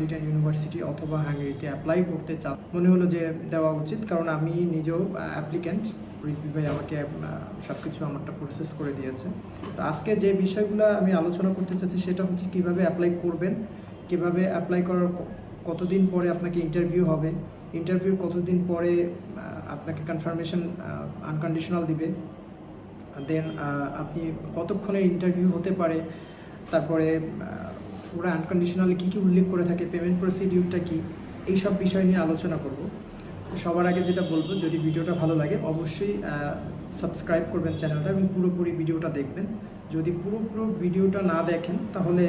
Metropolitan university অথবা হাঙ্গেরিতে apply করতে চা মনে হলো যে দেওয়া উচিত। কারণ আমি নিজেও অ্যাপ্লিক্যান্ট রিজভি ভাই আমাকে সব কিছু আমারটা প্রসেস করে দিয়েছে। তো আজকে যে বিষয়গুলো আমি আলোচনা করতে চাচ্ছি, সেটা হচ্ছে কীভাবে অ্যাপ্লাই করবেন, কীভাবে অ্যাপ্লাই করার কতদিন পরে আপনাকে ইন্টারভিউ হবে ইন্টারভিউর কতদিন পরে আপনাকে কনফার্মেশন আনকন্ডিশনাল দিবে। দেন আপনি কতক্ষণে ইন্টারভিউ হতে পারে, তারপরে ওরা আনকন্ডিশনালি কী কী উল্লেখ করে থাকে পেমেন্ট প্রসিডিউরটা কী এই সব বিষয় নিয়ে আলোচনা করব। সবার আগে যেটা বলব, যদি ভিডিওটা ভালো লাগে, অবশ্যই সাবস্ক্রাইব করবেন চ্যানেলটা এবং পুরোপুরি ভিডিওটা দেখবেন। যদি পুরো পুরো ভিডিওটা না দেখেন, তাহলে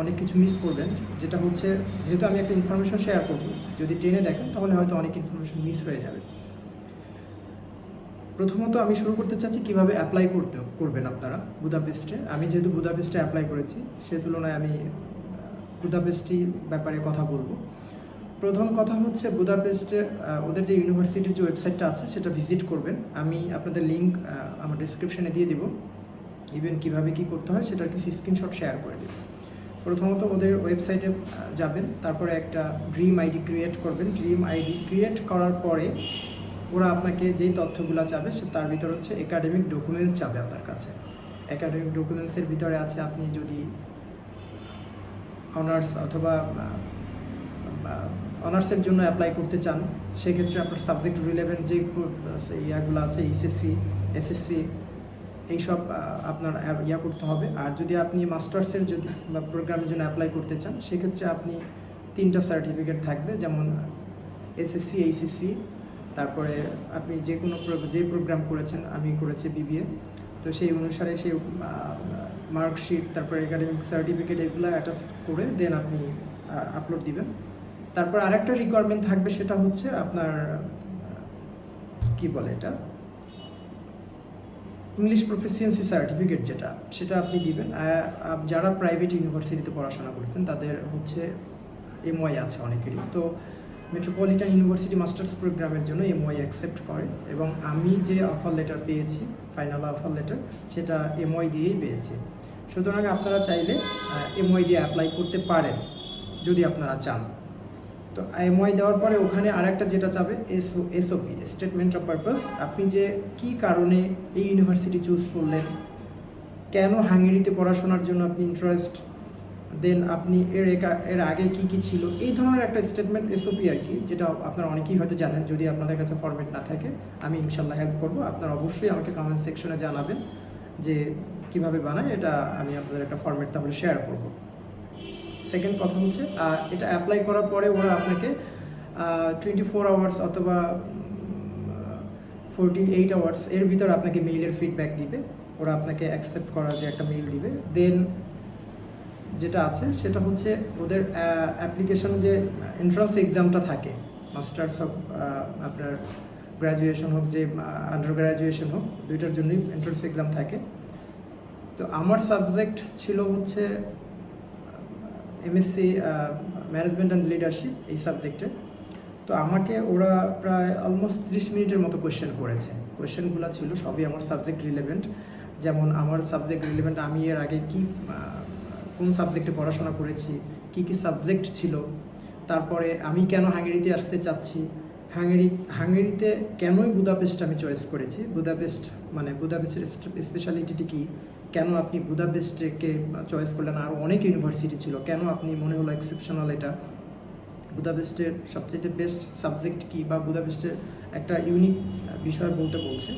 অনেক কিছু মিস করবেন। যেটা হচ্ছে, যেহেতু আমি একটা ইনফরমেশন শেয়ার করব, যদি টেনে দেখেন, তাহলে হয়তো অনেক ইনফরমেশন মিস হয়ে যাবে। প্রথমত আমি শুরু করতে চাচ্ছি কীভাবে অ্যাপ্লাই করতে, করবেন আপনারা বুদাপেস্টে? আমি যেহেতু বুদাপেস্টে অ্যাপ্লাই করেছি, সে তুলনায় আমি বুদাপেস্টি ব্যাপারে কথা বলব। প্রথম কথা হচ্ছে বুদাপেস্টে ওদের যে ইউনিভার্সিটির যে ওয়েবসাইটটা আছে, সেটা ভিজিট করবেন। আমি আপনাদের লিঙ্ক আমার ডিসক্রিপশনে দিয়ে দিব। ইভেন কীভাবে কি করতে হয়, সেটার কিছু স্ক্রিনশট শেয়ার করে দেব। প্রথমত ওদের ওয়েবসাইটে যাবেন। তারপরে একটা ড্রিম আইডি ক্রিয়েট করবেন। ড্রিম আইডি ক্রিয়েট করার পরে ওরা আপনাকে যেই তথ্যগুলো চাবে সে তার ভিতর হচ্ছে একাডেমিক ডকুমেন্টস চাবে আপনার কাছে। একাডেমিক ডকুমেন্টসের ভিতরে আছে আপনি যদি অনার্স অথবা অনার্সের জন্য অ্যাপ্লাই করতে চান, সেক্ষেত্রে আপনার সাবজেক্ট রিলেভেন্ট যে ইয়াগুলো আছে এইচএসসি এসএসসি এইসব আপনার ইয়া করতে হবে। আর যদি আপনি মাস্টার্সের যদি, বা প্রোগ্রামের জন্য অ্যাপ্লাই করতে চান, সেক্ষেত্রে আপনি তিনটা সার্টিফিকেট থাকবে, যেমন এসএসসি এইচএসসি তারপরে আপনি যে কোনো যে প্রোগ্রাম করেছেন, আমি করেছি বিবিএ তো সেই অনুসারে সেই মার্কশিট তারপরে একাডেমিক সার্টিফিকেট এগুলো অ্যাটাচ করে দেন আপনি আপলোড দিবেন। তারপর আরেকটা রিকোয়ারমেন্ট থাকবে, সেটা হচ্ছে আপনার কি বলে এটা? ইংলিশ প্রফেসিয়েন্সি সার্টিফিকেট যেটা, সেটা আপনি দিবেন। যারা প্রাইভেট ইউনিভার্সিটিতে পড়াশোনা করেছেন, তাদের হচ্ছে এমওয়াই আছে অনেকেরই। তো মেট্রোপলিটন ইউনিভার্সিটি মাস্টার্স প্রোগ্রামের জন্য এমওয়াই অ্যাকসেপ্ট করে এবং আমি যে অফার লেটার পেয়েছি ফাইনাল অফার লেটার সেটা এমওয়াই দিয়েই পেয়েছি। সুতরাং আপনারা চাইলে এমওয়াই দিয়ে অ্যাপ্লাই করতে পারেন, যদি আপনারা চান। তো এমওয়াই দেওয়ার পরে ওখানে আরেকটা যেটা চাবে SO SOP statement of purpose আপনি যে কি কারণে এই ইউনিভার্সিটি চুজ করলেন, কেন হাঙ্গেরিতে পড়াশোনার জন্য আপনি ইন্টারেস্ট দেন আপনি এর এর আগে কি কি ছিল? এই ধরনের একটা স্টেটমেন্ট এসওপি আর কি, যেটা আপনারা অনেকেই হয়তো জানেন, যদি আপনাদের কাছে ফরম্যাট না থাকে, আমি ইনশাল্লাহ হেল্প করব। আপনারা অবশ্যই আমাকে কমেন্ট সেকশনে জানাবেন যে কীভাবে বানায়, এটা আমি আপনাদের একটা ফরম্যাট তাহলে শেয়ার করব। সেকেন্ড কথা হচ্ছে এটা অ্যাপ্লাই করার পরে ওরা আপনাকে টোয়েন্টি ফোর আওয়ার্স অথবা ফোরটি এইট আওয়ার্স এর ভিতর আপনাকে মেইলের ফিডব্যাক দিবে। ওরা আপনাকে অ্যাকসেপ্ট করার যে একটা মেইল দিবে। দেন যেটা আছে, সেটা হচ্ছে ওদের অ্যাপ্লিকেশন যে এন্ট্রান্স এক্সামটা থাকে মাস্টার্স হোক আপনার গ্র্যাজুয়েশন হোক, যে আন্ডার গ্র্যাজুয়েশন হোক, দুইটার জন্যই এন্ট্রান্স এক্সাম থাকে। তো আমার সাবজেক্ট ছিল হচ্ছে এমএসসি ম্যানেজমেন্ট অ্যান্ড লিডারশিপ এই সাবজেক্টে তো আমাকে ওরা প্রায় অলমোস্ট ত্রিশ মিনিটের মতো কোয়েশ্চেন করেছে। কোয়েশ্চেনগুলো ছিল সবই আমার সাবজেক্ট রিলেভেন্ট যেমন আমার সাবজেক্ট রিলেভেন্ট আমি এর আগে কি কোন সাবজেক্টে পড়াশোনা করেছি, কি কি সাবজেক্ট ছিল, তারপরে আমি কেন হাঙ্গেরিতে আসতে চাচ্ছি, হাঙ্গেরি, হাঙ্গেরিতে কেনই বুদাপেস্ট আমি চয়েস করেছি? বুদাপেস্ট মানে বুদাপেস্টের স্পেশালিটিটি কী? কেন আপনি বুদাপেস্টকে চয়েস করলেন? আর অনেক ইউনিভার্সিটি ছিল, কেন আপনি মনে হলো এক্সেপশনাল এটা? বুদাপেস্টের সবচেয়ে বেস্ট সাবজেক্ট কি বা বুদাপেস্টের একটা ইউনিক বিষয় বলতে বলছে।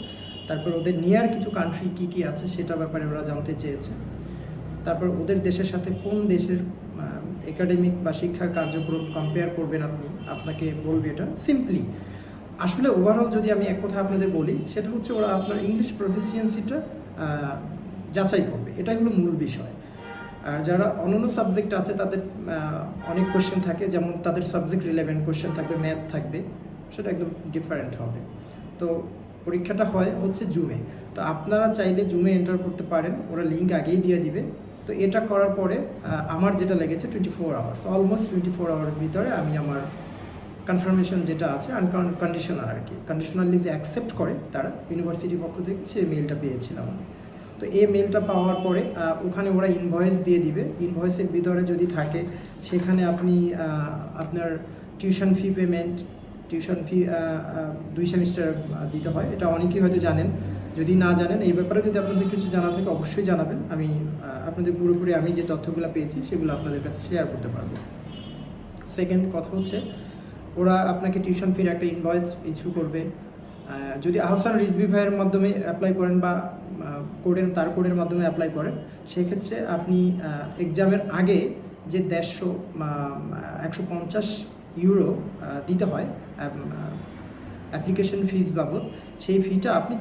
তারপর ওদের নিয়ার কিছু কান্ট্রি কি কি আছে, সেটা ব্যাপারে ওরা জানতে চেয়েছে। তারপর ওদের দেশের সাথে কোন দেশের একাডেমিক বা শিক্ষা কার্যক্রম কম্পেয়ার করবেন আপনি? আপনাকে বলবে এটা সিম্পলি আসলে ওভারঅল যদি আমি এক কথা আপনাদের বলি, সেটা হচ্ছে ওরা আপনার ইংলিশ প্রফিসিয়েন্সিটা যাচাই করবে। এটাই হলো মূল বিষয়। আর যারা অন্যান্য সাবজেক্ট আছে, তাদের অনেক কোশ্চেন থাকে। যেমন তাদের সাবজেক্ট রিলেভেন্ট কোশ্চেন থাকবে ম্যাথ থাকবে। সেটা একদম ডিফারেন্ট হবে। তো পরীক্ষাটা হয় হচ্ছে জুমে তো আপনারা চাইলে জুমে এন্টার করতে পারেন। ওরা লিঙ্ক আগেই দিয়ে দিবে। তো এটা করার পরে আমার যেটা লেগেছে twenty four hours almost twenty four আওয়ারের ভিতরে আমি আমার কনফার্মেশন যেটা আছে আনকন্ডিশনাল আর কি। কন্ডিশনালি যে অ্যাকসেপ্ট করে তারা ইউনিভার্সিটির পক্ষ থেকে সেই মেলটা পেয়েছিলাম আমি। তো এই মেলটা পাওয়ার পরে ওখানে ওরা ইনভয়েস দিয়ে দিবে। ইনভয়েসের ভিতরে যদি থাকে, সেখানে আপনি আপনার tuition fee payment tuition fee দুই সেমিস্টার দিতে হয়। এটা অনেকেই হয়তো জানেন। যদি না জানেন, এই ব্যাপারে যদি আপনাদের কিছু জানা থাকে, অবশ্যই জানাবেন। আমি আপনাদের পুরোপুরি আমি যে তথ্যগুলো পেয়েছি, সেগুলো আপনাদের কাছে শেয়ার করতে পারব। সেকেন্ড কথা হচ্ছে, ওরা আপনাকে টিউশন ফির একটা ইনভয়েস ইস্যু করবে। যদি আহসান রিজবি ভাইয়ের মাধ্যমে অ্যাপ্লাই করেন বা কোডের তার কোডের মাধ্যমে অ্যাপ্লাই করেন, সেক্ষেত্রে আপনি এক্সামের আগে যে দেড়শো একশো পঞ্চাশ ইউরো দিতে হয় অ্যাপ্লিকেশন ফিজ বাবদ, সেই ফিটা আপনি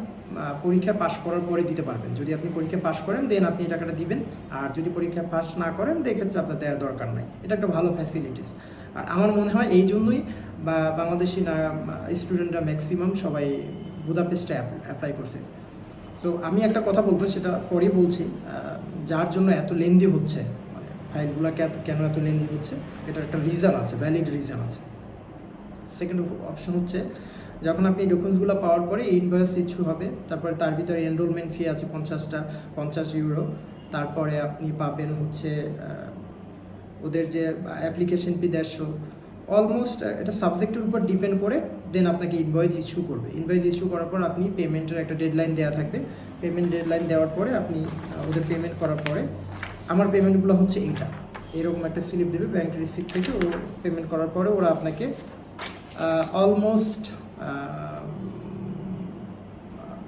পরীক্ষা পাশ করার পরে দিতে পারবেন। যদি আপনি পরীক্ষা পাশ করেন দেন আপনি এই টাকাটা দিবেন। আর যদি পরীক্ষা পাস না করেন এক্ষেত্রে আপনার দেওয়ার দরকার নাই। এটা একটা ভালো ফ্যাসিলিটিস আর আমার মনে হয় এই জন্যই বা বাংলাদেশি না স্টুডেন্টরা ম্যাক্সিমাম সবাই বুদাপেস্টে অ্যাপ্লাই করছে। সো আমি একটা কথা বলব সেটা পরেই বলছি। যার জন্য এত লেন্দি হচ্ছে মানে ফাইলগুলো কেন এত লেন্দি হচ্ছে, এটার একটা রিজন আছে ভ্যালিড রিজন আছে। সেকেন্ড অপশন হচ্ছে যখন আপনি ডকুমেন্টসগুলো পাওয়ার পরে ইনভয়েস ইস্যু হবে, তারপরে তার ভিতরে এনরোলমেন্ট ফি আছে পঞ্চাশটা, পঞ্চাশ ইউরো তারপরে আপনি পাবেন হচ্ছে ওদের যে অ্যাপ্লিকেশন ফি দেড়শো অলমোস্ট এটা সাবজেক্টের উপর ডিপেন্ড করে দেন আপনাকে ইনভয়েস ইস্যু করবে। ইনভয়েস ইস্যু করার পর আপনি পেমেন্টের একটা ডেডলাইন দেওয়া থাকবে। পেমেন্ট ডেডলাইন দেওয়ার পরে আপনি ওদের পেমেন্ট করার পরে আমার পেমেন্টগুলো হচ্ছে এইটা। এরকম একটা স্লিপ দেবে ব্যাংক রিসিপ্ট থেকে, ও পেমেন্ট করার পরে ওরা আপনাকে অলমোস্ট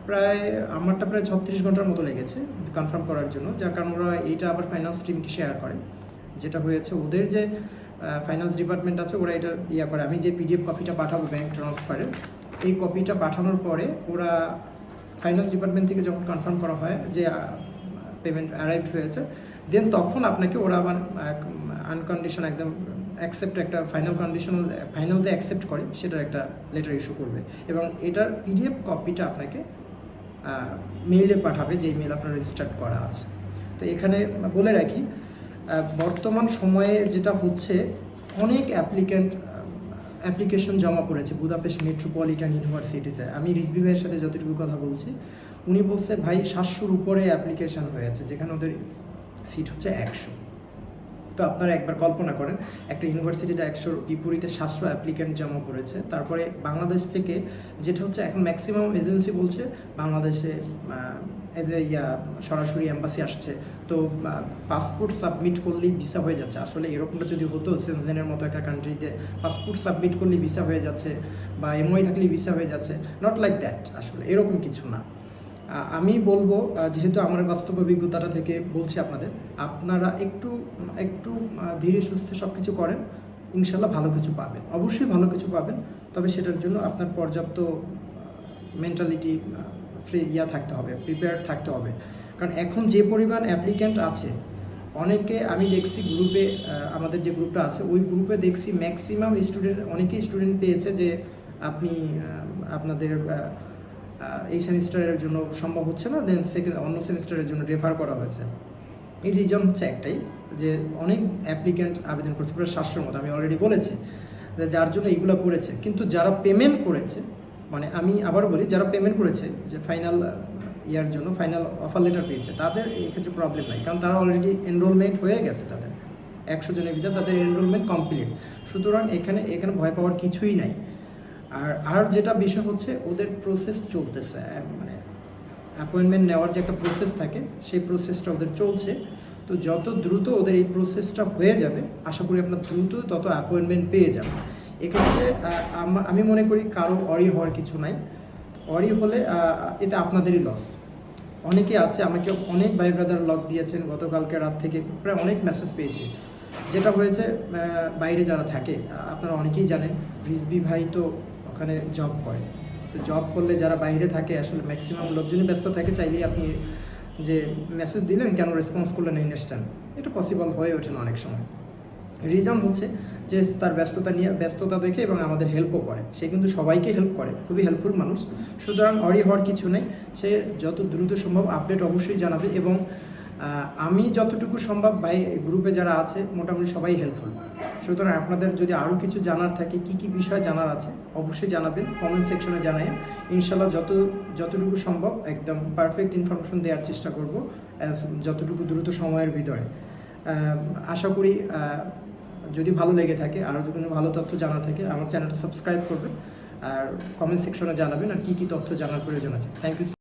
প্রায়, আমারটা প্রায় ছত্রিশ ঘণ্টার মতো লেগেছে কনফার্ম করার জন্য, যার কারণ ওরা এইটা আবার ফাইন্যান্স টিমকে শেয়ার করে। যেটা হয়েছে, ওদের যে ফাইন্যান্স ডিপার্টমেন্ট আছে, ওরা এটা ইয়া করে। আমি যে পিডিএফ কপিটা পাঠাবো ব্যাংক ট্রান্সফারের এই কপিটা পাঠানোর পরে ওরা ফাইন্যান্স ডিপার্টমেন্ট থেকে যখন কনফার্ম করা হয় যে পেমেন্ট অ্যারাইভ হয়েছে দেন তখন আপনাকে ওরা আবার আনকন্ডিশন একদম অ্যাকসেপ্ট একটা ফাইনাল কন্ডিশনাল ফাইনাল যে অ্যাকসেপ্ট করে, সেটার একটা লেটার ইস্যু করবে। এবং এটার পিডিএফ কপিটা আপনাকে মেইলে পাঠাবে যেই মেল আপনার রেজিস্টার্ড করা আছে। তো এখানে বলে রাখি বর্তমান সময়ে যেটা হচ্ছে, অনেক অ্যাপ্লিক্যান্ট অ্যাপ্লিকেশন জমা পড়েছে বুদাপেস্ট মেট্রোপলিটন ইউনিভার্সিটিতে আমি রিজবি ভাইয়ের সাথে যতটুকু কথা বলছি, উনি বলছে, ভাই, সাতশোর উপরে অ্যাপ্লিকেশন হয়েছে, যেখানে ওদের সিট হচ্ছে একশো। তো আপনারা একবার কল্পনা করেন, একটা ইউনিভার্সিটিতে একশোর বিপরীতে সাতশো অ্যাপ্লিক্যান্ট জমা পড়েছে। তারপরে বাংলাদেশ থেকে যেটা হচ্ছে এখন ম্যাক্সিমাম এজেন্সি বলছে, বাংলাদেশে এজ এ ইয়া, সরাসরি এম্বাসি আসছে। তো পাসপোর্ট সাবমিট করলেই ভিসা হয়ে যাচ্ছে। আসলে এরকমটা যদি হতো সেনজেনের মতো একটা কান্ট্রিতে পাসপোর্ট সাবমিট করলেই ভিসা হয়ে যাচ্ছে বা এমওয়াই থাকলেই ভিসা হয়ে যাচ্ছে। নট লাইক দ্যাট আসলে এরকম কিছু না। আমি বলব যেহেতু আমার বাস্তব অভিজ্ঞতাটা থেকে বলছি আপনাদের, আপনারা একটু একটু ধীরে সুস্থে সব কিছু করেন, ইনশাল্লাহ ভালো কিছু পাবেন। অবশ্যই ভালো কিছু পাবেন, তবে সেটার জন্য আপনার পর্যাপ্ত মেন্টালিটি ফ্রি ইয়া থাকতে হবে প্রিপেয়ার থাকতে হবে। কারণ এখন যে পরিমাণ অ্যাপ্লিক্যান্ট আছে, অনেকে আমি দেখছি গ্রুপে আমাদের যে গ্রুপটা আছে, ওই গ্রুপে দেখছি ম্যাক্সিমাম স্টুডেন্ট অনেকেই স্টুডেন্ট পেয়েছে যে, আপনি আপনাদের এই সেমিস্টারের জন্য সম্ভব হচ্ছে না দেন সেকেন্ড অন্য সেমিস্টারের জন্য রেফার করা হয়েছে। এই রিজন হচ্ছে একটাই, যে অনেক অ্যাপ্লিক্যান্ট আবেদন করছে প্রায় সাতশোর মতো, আমি অলরেডি বলেছি, যে যার জন্য এইগুলো করেছে, কিন্তু যারা পেমেন্ট করেছে মানে আমি আবার বলি, যারা পেমেন্ট করেছে, যে ফাইনাল ইয়ার জন্য ফাইনাল অফার লেটার পেয়েছে, তাদের এই ক্ষেত্রে প্রবলেম নাই, কারণ তারা অলরেডি এনরোলমেন্ট হয়ে গেছে তাদের। একশো জনের ভিতরে তাদের এনরোলমেন্ট কমপ্লিট সুতরাং এখানে এখানে ভয় পাওয়ার কিছুই নাই। আর আর যেটা বিষয় হচ্ছে ওদের প্রসেস চলতেছে মানে অ্যাপয়েন্টমেন্ট নেওয়ার যে একটা প্রসেস থাকে, সেই প্রসেসটা ওদের চলছে। তো যত দ্রুত ওদের এই প্রসেসটা হয়ে যাবে, আশা করি আপনার দ্রুত তত অ্যাপয়েন্টমেন্ট পেয়ে যাবে এক্ষেত্রে আমি মনে করি কারও অরি হওয়ার কিছু নাই। অরি হলে এতে আপনাদেরই লস অনেকে আছে, আমাকে অনেক ভাই ব্রাদার লক দিয়েছেন, গতকালকে রাত থেকে প্রায় অনেক মেসেজ পেয়েছি। যেটা হয়েছে বাইরে যারা থাকে আপনারা অনেকেই জানেন রিজবি ভাই তো ওখানে জব করে। তো জব করলে যারা বাইরে থাকে, আসলে ম্যাক্সিমাম লোকজনই ব্যস্ত থাকে, চাইলেই আপনি যে মেসেজ দিলেন, কেন রেসপন্স করলেন ইনস্ট্যান্ট এটা পসিবল হয়ে ওঠে না অনেক সময়। রিজন হচ্ছে যে তার ব্যস্ততা নিয়ে, ব্যস্ততা দেখে এবং আমাদের হেল্পও করে। সে কিন্তু সবাইকে হেল্প করে, খুবই হেল্পফুল মানুষ। সুতরাং অরি হওয়ার কিছু নেই। সে যত দ্রুত সম্ভব আপডেট অবশ্যই জানাবে এবং আমি যতটুকু সম্ভব ভাই গ্রুপে যারা আছে, মোটামুটি সবাই হেল্পফুল সুতরাং আপনাদের যদি আরও কিছু জানার থাকে, কি কি বিষয় জানার আছে, অবশ্যই জানাবেন কমেন্ট সেকশনে জানাবেন ইনশাল্লাহ যত, যতটুকু সম্ভব একদম পারফেক্ট ইনফরমেশন দেওয়ার চেষ্টা করব যতটুকু দ্রুত সময়ের ভিতরে। আশা করি যদি ভালো লেগে থাকে আরও যদি ভালো তথ্য জানার থাকে, আমার চ্যানেলটা সাবস্ক্রাইব করবেন, আর কমেন্ট সেকশনে জানাবেন, আর কী কী তথ্য জানার প্রয়োজন আছে। Thank you